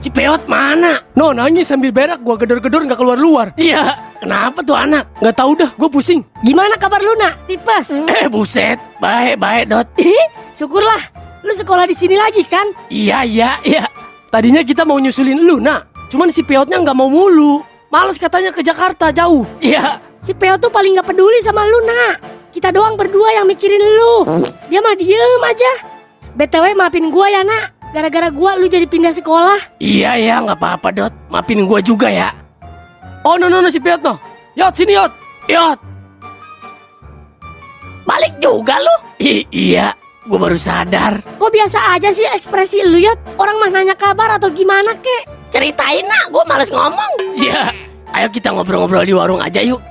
Si Peot mana? No nangis sambil berak gua gedor-gedor nggak keluar-luar. Ya, kenapa tuh anak? Nggak tahu dah, gue pusing. Gimana kabar lu nak? Tipes? Eh buset, baik-baik Dot. Ih, syukurlah. Lu sekolah di sini lagi kan? Iya, iya, iya. Tadinya kita mau nyusulin lu, nak. Cuman si Peotnya nggak mau mulu. Males katanya ke Jakarta jauh. Iya, Si Peo tuh paling gak peduli sama lu nak. Kita doang berdua yang mikirin lu. Dia mah diem aja. BTW maafin gua ya nak. Gara-gara gua lu jadi pindah sekolah. iya ya, nggak apa-apa Dot. Maafin gua juga ya. Oh no no no si Peot no. Yot sini Yot. Yot. Balik juga lu? I iya, gua baru sadar. Kok biasa aja sih ekspresi lu ya? Orang mah nanya kabar atau gimana kek? Ceritain nak, gua males ngomong. Ya, ayo kita ngobrol-ngobrol di warung aja yuk.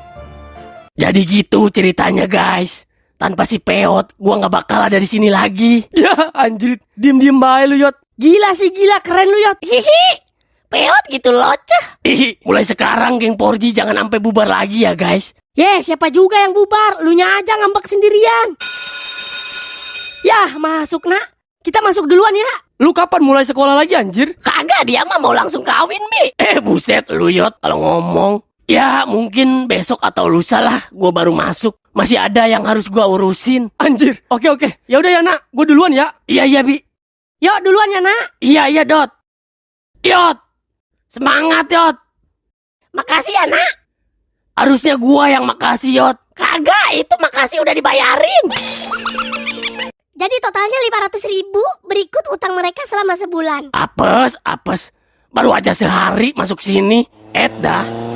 Jadi gitu ceritanya guys. Tanpa si Peot, gua nggak bakal ada di sini lagi. Ya anjir, diem-diem bae lu Yot. Gila sih gila keren lu ya. Hihi, Peot gitu locah. Hihi, mulai sekarang geng Porji jangan sampai bubar lagi ya guys. Ye siapa juga yang bubar? Lu nya aja ngambek sendirian. Yah masuk nak. Kita masuk duluan ya. Lu kapan mulai sekolah lagi anjir? Kagak dia mah mau langsung kawin bi. Eh buset lu Yot kalau ngomong. Ya mungkin besok atau lusa lah gua baru masuk. Masih ada yang harus gua urusin. Anjir. Oke oke. Ya udah ya nak, gue duluan ya. Iya iya bi. Yuk duluan ya nak. Iya iya Dot. Yot. Semangat Yot. Makasih ya nak. Harusnya gua yang makasih Yot. Kagak itu makasih udah dibayarin. Jadi totalnya 500 ribu berikut utang mereka selama sebulan. Apes apes. Baru aja sehari masuk sini. Et dah.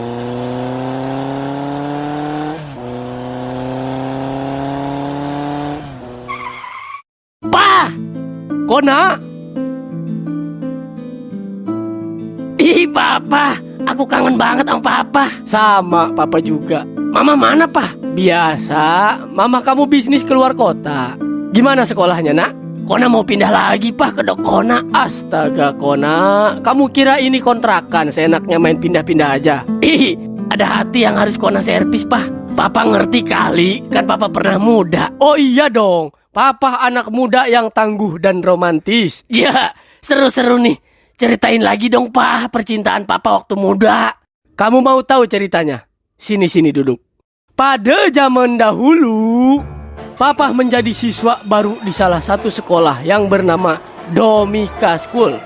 Kona. ih papa, aku kangen banget sama papa. Sama papa juga. Mama mana pa? Biasa, mama kamu bisnis keluar kota. Gimana sekolahnya nak? Kona mau pindah lagi pa ke Dokona. Astaga Kona, kamu kira ini kontrakan seenaknya main pindah-pindah aja? Ih, ada hati yang harus Kona servis pa. Papa ngerti kali, kan papa pernah muda. Oh iya dong, papa anak muda yang tangguh dan romantis. Ya, seru-seru nih. Ceritain lagi dong pa percintaan papa waktu muda. Kamu mau tahu ceritanya? Sini-sini duduk. Pada zaman dahulu, papa menjadi siswa baru di salah satu sekolah yang bernama Domika School.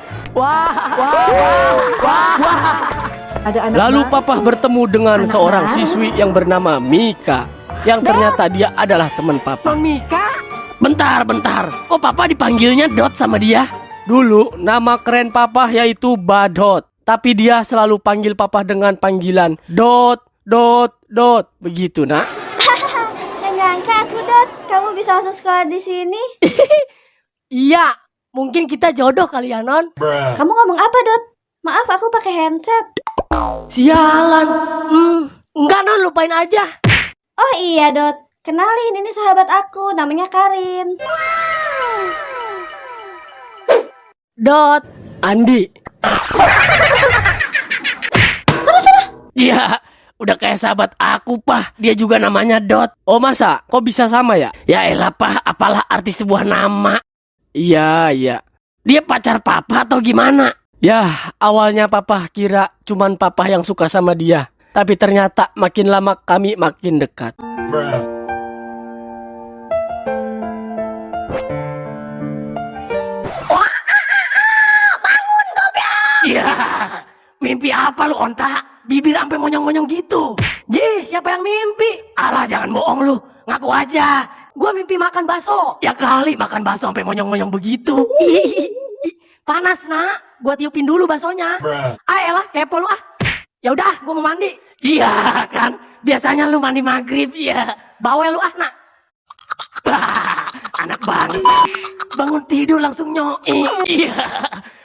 Lalu papa bertemu dengan seorang siswi yang bernama Mika, yang ternyata dia adalah teman papa. Mika. Bentar, bentar. Kok papa dipanggilnya Dot sama dia? Dulu nama keren papa yaitu Badot, tapi dia selalu panggil papa dengan panggilan Dot, Dot, Dot. Begitu nak. Gak nyangka aku Dot, kamu bisa masuk sekolah di sini. Iya, mungkin kita jodoh kali ya non. Kamu ngomong apa Dot? Maaf aku pakai handset. Sialan. Hmm, enggak non lupain aja. Oh iya Dot, kenalin ini sahabat aku, namanya Karin. Dot. Andi, Ya, udah kayak sahabat aku, Pah. Dia juga namanya Dot. oh masa? Kok bisa sama ya? Ya elah, Pah. Apalah arti sebuah nama. Iya, iya. Dia pacar papa atau gimana? Ya, awalnya papa kira cuman papa yang suka sama dia. Tapi ternyata makin lama kami makin dekat. Ya, apa lu, Onta? Bibir sampai monyong-monyong gitu. Ji, siapa yang mimpi? Alah, jangan bohong lu. Ngaku aja. Gua mimpi makan bakso. Ya kali makan bakso sampai monyong-monyong begitu. Panas nak, gua tiupin dulu baksonya. Ah elah, kepo lu ah. Ya udah, gua mau mandi. Iya kan? Biasanya lu mandi maghrib, ya. Bawel lu ah nak. Anak banget. Bangun tidur langsung nyoi. Iya.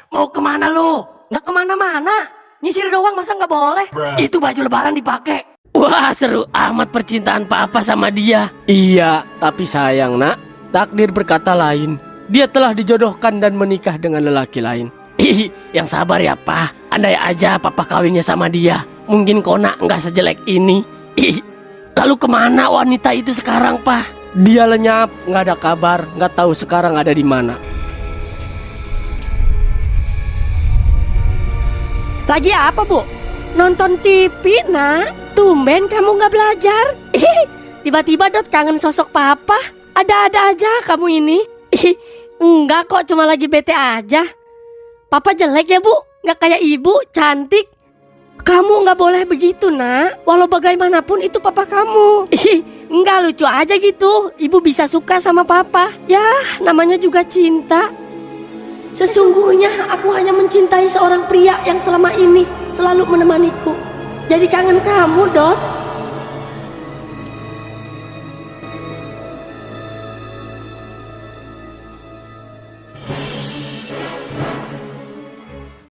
Mau ke mana lu? Nggak ke mana-mana. Nyisir doang masa nggak boleh? Itu baju lebaran dipakai. Wah, seru amat percintaan papa sama dia. Iya, tapi sayang nak, takdir berkata lain. Dia telah dijodohkan dan menikah dengan lelaki lain. Ih, yang sabar ya, Pak. Andai aja papa kawinnya sama dia. Mungkin Kona nggak sejelek ini. Ih, lalu ke mana wanita itu sekarang, Pak? Dia lenyap, nggak ada kabar, nggak tahu sekarang ada di mana. Lagi apa, Bu? Nonton TV, nak. Tumben kamu nggak belajar. Tiba-tiba Dot kangen sosok papa. Ada-ada aja kamu ini. Enggak kok, cuma lagi bete aja. Papa jelek ya, Bu? Nggak kayak ibu, cantik. Kamu nggak boleh begitu, nak. Walau bagaimanapun itu papa kamu. Ih, Nggak lucu aja gitu. Ibu bisa suka sama papa. Ya, namanya juga cinta. Sesungguhnya aku hanya mencintai seorang pria yang selama ini selalu menemaniku. Jadi kangen kamu, Dot.